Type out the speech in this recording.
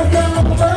Welcome